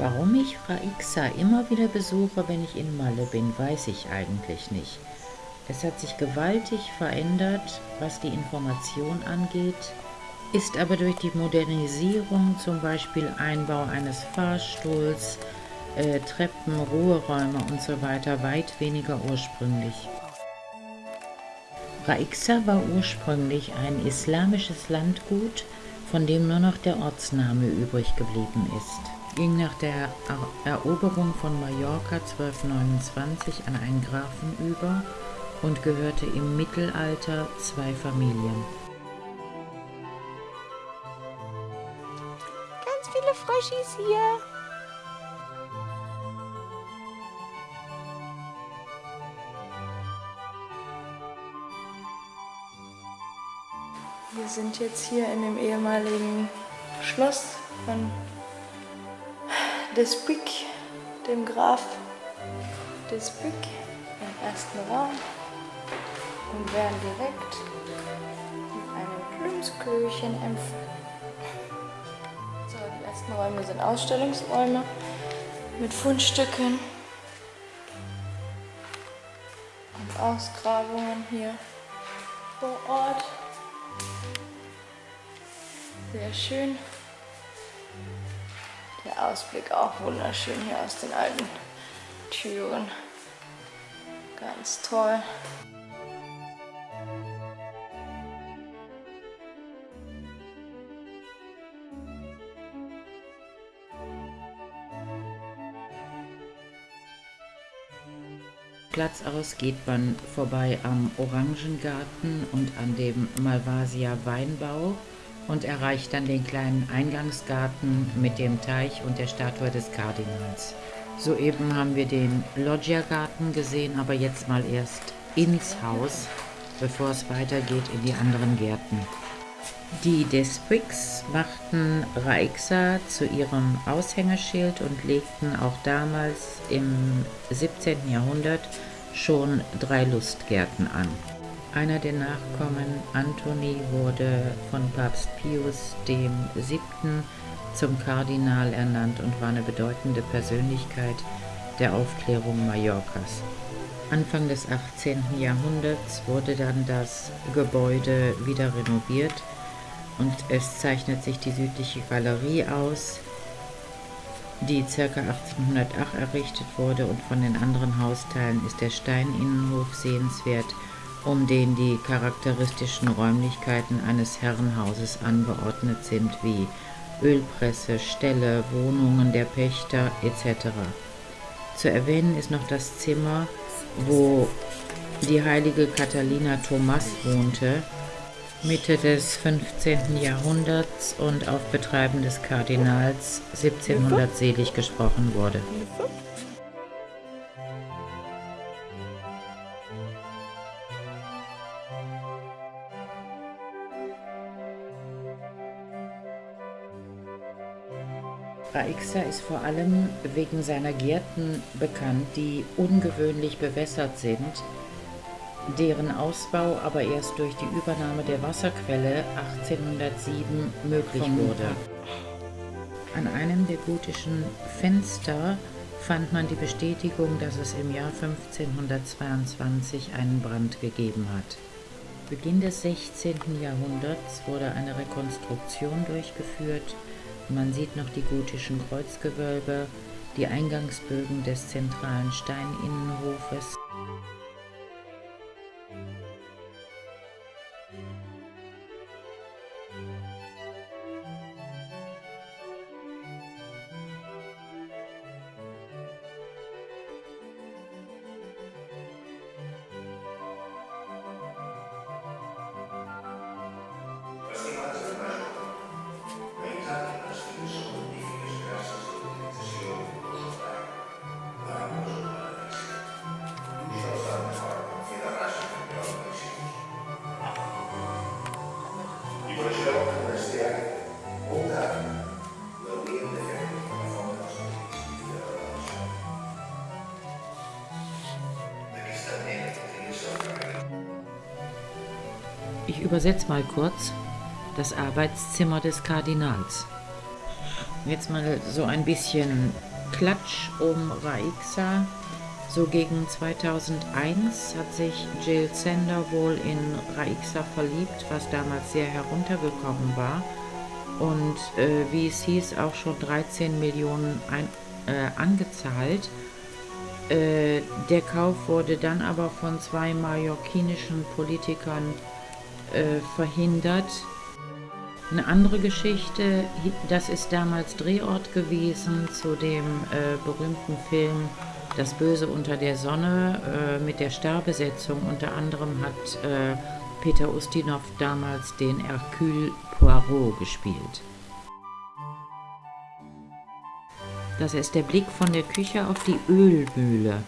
Warum ich Raixa immer wieder besuche, wenn ich in Malle bin, weiß ich eigentlich nicht. Es hat sich gewaltig verändert, was die Information angeht, ist aber durch die Modernisierung, zum Beispiel Einbau eines Fahrstuhls, äh, Treppen, Ruheräume und so weiter, weit weniger ursprünglich. Raixa war ursprünglich ein islamisches Landgut, von dem nur noch der Ortsname übrig geblieben ist. Ging nach der Eroberung von Mallorca 1229 an einen Grafen über und gehörte im Mittelalter zwei Familien. Ganz viele Fröschis hier. Wir sind jetzt hier in dem ehemaligen Schloss von Despuig, dem Graf Despuig, im ersten Raum und werden direkt mit einem Plumpskirchen empfangen. So, die ersten Räume sind Ausstellungsräume mit Fundstücken und Ausgrabungen hier vor Ort. Sehr schön. Ausblick auch wunderschön hier aus den alten Türen. Ganz toll. Platz aus geht man vorbei am Orangengarten und an dem Malvasia Weinbau und erreicht dann den kleinen Eingangsgarten mit dem Teich und der Statue des Kardinals. Soeben haben wir den Loggia-Garten gesehen, aber jetzt mal erst ins Haus, bevor es weitergeht in die anderen Gärten. Die Despricks machten Raixa zu ihrem Aushängeschild und legten auch damals im 17. Jahrhundert schon drei Lustgärten an. Einer der Nachkommen, Antoni, wurde von Papst Pius VII. zum Kardinal ernannt und war eine bedeutende Persönlichkeit der Aufklärung Mallorcas. Anfang des 18. Jahrhunderts wurde dann das Gebäude wieder renoviert und es zeichnet sich die südliche Galerie aus, die ca. 1808 errichtet wurde und von den anderen Hausteilen ist der Steininnenhof sehenswert, um den die charakteristischen Räumlichkeiten eines Herrenhauses angeordnet sind, wie Ölpresse, Ställe, Wohnungen der Pächter etc. Zu erwähnen ist noch das Zimmer, wo die heilige Catalina Thomas wohnte, Mitte des 15. Jahrhunderts und auf Betreiben des Kardinals 1700 selig gesprochen wurde. Raixa ist vor allem wegen seiner Gärten bekannt, die ungewöhnlich bewässert sind deren Ausbau aber erst durch die Übernahme der Wasserquelle 1807 möglich wurde. An einem der gotischen Fenster fand man die Bestätigung, dass es im Jahr 1522 einen Brand gegeben hat. Beginn des 16. Jahrhunderts wurde eine Rekonstruktion durchgeführt. Man sieht noch die gotischen Kreuzgewölbe, die Eingangsbögen des zentralen Steininnenhofes. Ich übersetze mal kurz das Arbeitszimmer des Kardinals. Jetzt mal so ein bisschen Klatsch um Raixa. So gegen 2001 hat sich Jill Sander wohl in Raixa verliebt, was damals sehr heruntergekommen war. Und äh, wie es hieß, auch schon 13 Millionen ein, äh, angezahlt. Äh, der Kauf wurde dann aber von zwei mallorquinischen Politikern äh, verhindert. Eine andere Geschichte, das ist damals Drehort gewesen zu dem äh, berühmten Film Das Böse unter der Sonne äh, mit der Starbesetzung. Unter anderem hat äh, Peter Ustinov damals den Hercule Poirot gespielt. Das ist der Blick von der Küche auf die Ölmühle.